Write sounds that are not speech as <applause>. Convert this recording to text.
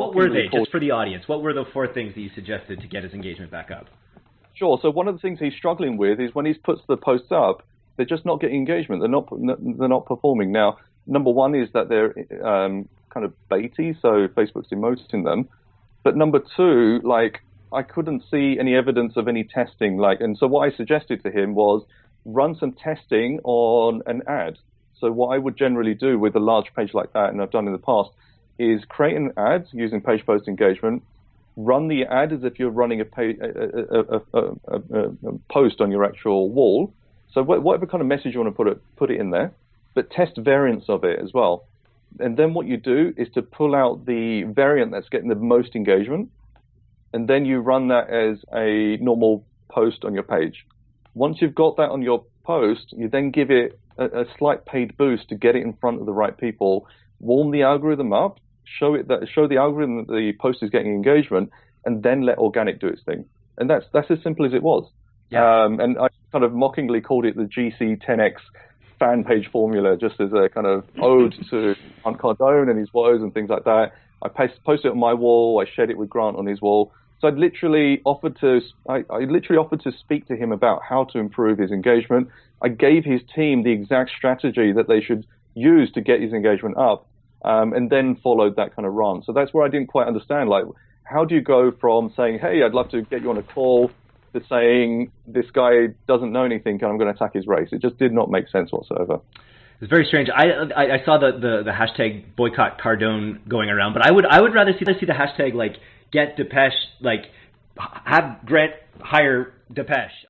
what were they, just for the audience? What were the four things that you suggested to get his engagement back up? Sure. So one of the things he's struggling with is when he puts the posts up, they're just not getting engagement. They're not they're not performing. Now, number one is that they're um, kind of baity, so Facebook's demoting them. But number two, like I couldn't see any evidence of any testing. Like, and so what I suggested to him was run some testing on an ad. So what I would generally do with a large page like that, and I've done in the past, is create an ad using page post engagement, run the ad as if you're running a, page, a, a, a, post on your actual wall. So whatever kind of message you want to put it, put it in there, but test variants of it as well. And then what you do is to pull out the variant that's getting the most engagement, and then you run that as a normal post on your page. Once you've got that on your post, you then give it a, a slight paid boost to get it in front of the right people, warm the algorithm up, show it that show the algorithm that the post is getting engagement, and then let organic do its thing. And that's that's as simple as it was. Yeah. Um, and I kind of mockingly called it the GC 10x fan page formula, just as a kind of ode to <laughs> Grant Cardone and his woes and things like that. I posted it on my wall. I shared it with Grant on his wall. So I literally offered to, I, I, literally offered to speak to him about how to improve his engagement. I gave his team the exact strategy that they should use to get his engagement up, um, and then followed that kind of run. So that's where I didn't quite understand, like, how do you go from saying, hey, I'd love to get you on a call, to saying this guy doesn't know anything and I'm going to attack his race. It just did not make sense whatsoever. It's very strange. I, I, I saw the, the, the hashtag boycott Cardone going around, but I would I would rather see see the hashtag like get Depesh like have Grant hire Depesh.